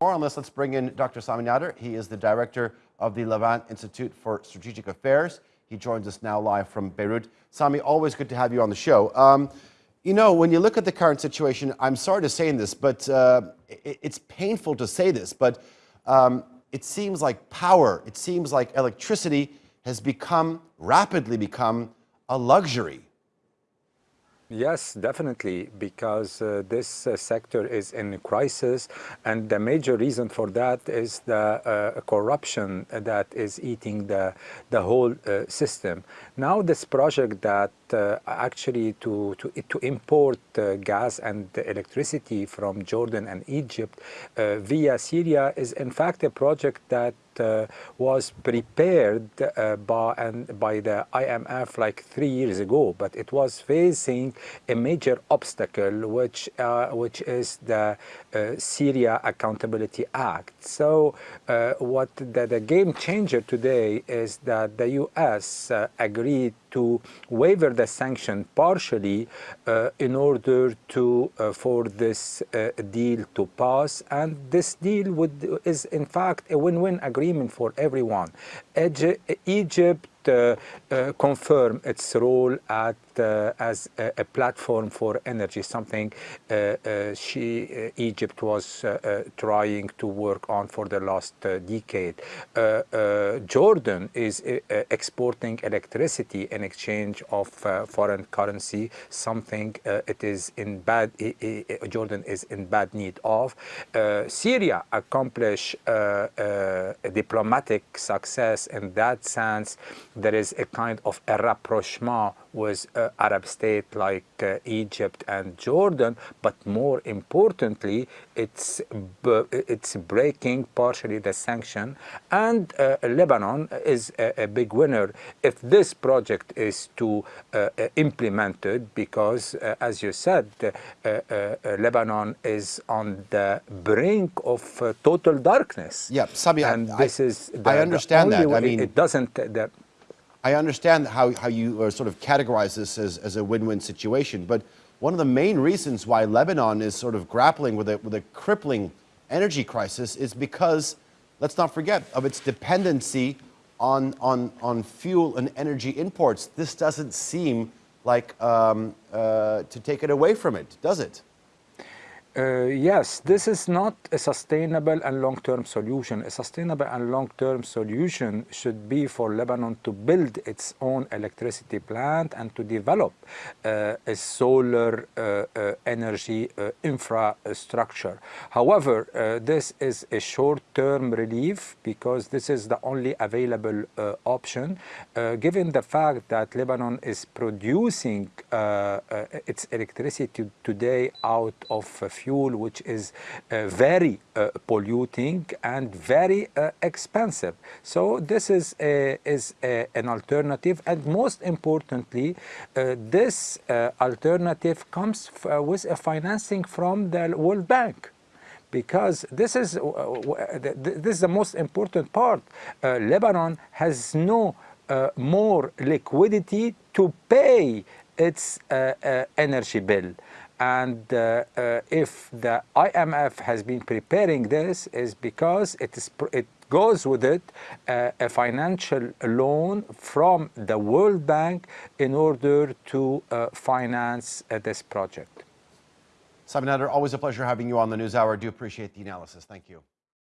More on this, let's bring in Dr. Sami Nader. He is the director of the Levant Institute for Strategic Affairs. He joins us now live from Beirut. Sami, always good to have you on the show. Um, you know, when you look at the current situation, I'm sorry to say this, but uh, it, it's painful to say this, but um, it seems like power, it seems like electricity has become, rapidly become, a luxury. Yes, definitely, because uh, this uh, sector is in crisis, and the major reason for that is the uh, corruption that is eating the the whole uh, system. Now, this project that uh, actually to to to import uh, gas and electricity from Jordan and Egypt via Syria is in fact a project that was prepared uh, by, and by the IMF like three years ago, but it was facing a major obstacle, which, uh, which is the Syria Accountability Act. So what the, the, game changer today is that the U.S. agreed to waiver the sanction partially uh, in order to uh, for this uh, deal to pass and this deal would is in fact a win-win agreement for everyone. Egypt Uh, uh, confirm its role at, uh, as a, a, platform for energy, something uh, she, Egypt was trying to work on for the last decade. Jordan is exporting electricity in exchange of foreign currency, something it is in bad, Jordan is in bad need of. Syria accomplished a diplomatic success in that sense there is a kind of a rapprochement with uh, Arab states like uh, Egypt and Jordan, but more importantly, it's, it's breaking partially the sanction. And uh, Lebanon is a, a, big winner if this project is to uh, uh, implemented, because uh, as you said, Lebanon is on the brink of total darkness. Yeah, Sami, and I, this is the, I understand that. I mean, it doesn't. The, I understand how, how you uh, sort of categorize this as, as a win-win situation, but one of the main reasons why Lebanon is sort of grappling with a, with a crippling energy crisis is because, let's not forget, of its dependency on, on, on fuel and energy imports. This doesn't seem like um, uh, to take it away from it, does it? Uh, yes, this is not a sustainable and long-term solution. A sustainable and long-term solution should be for Lebanon to build its own electricity plant and to develop uh, a solar uh, uh energy uh, infrastructure. However, uh, this is a short-term relief because this is the only available option, given the fact that Lebanon is producing its electricity today out of fuel which is uh, very uh, polluting and very uh, expensive. So this is, a, is a, an alternative and most importantly, this alternative comes with a financing from the World Bank because this is uh, this is the most important part. Uh, Lebanon has no uh, more liquidity to pay its energy bill. And uh, uh, if the IMF has been preparing this is because it, is, it goes with it uh, a financial loan from the World Bank in order to uh, finance uh, this project. Sami Nader, always a pleasure having you on the NewsHour. I do appreciate the analysis. Thank you.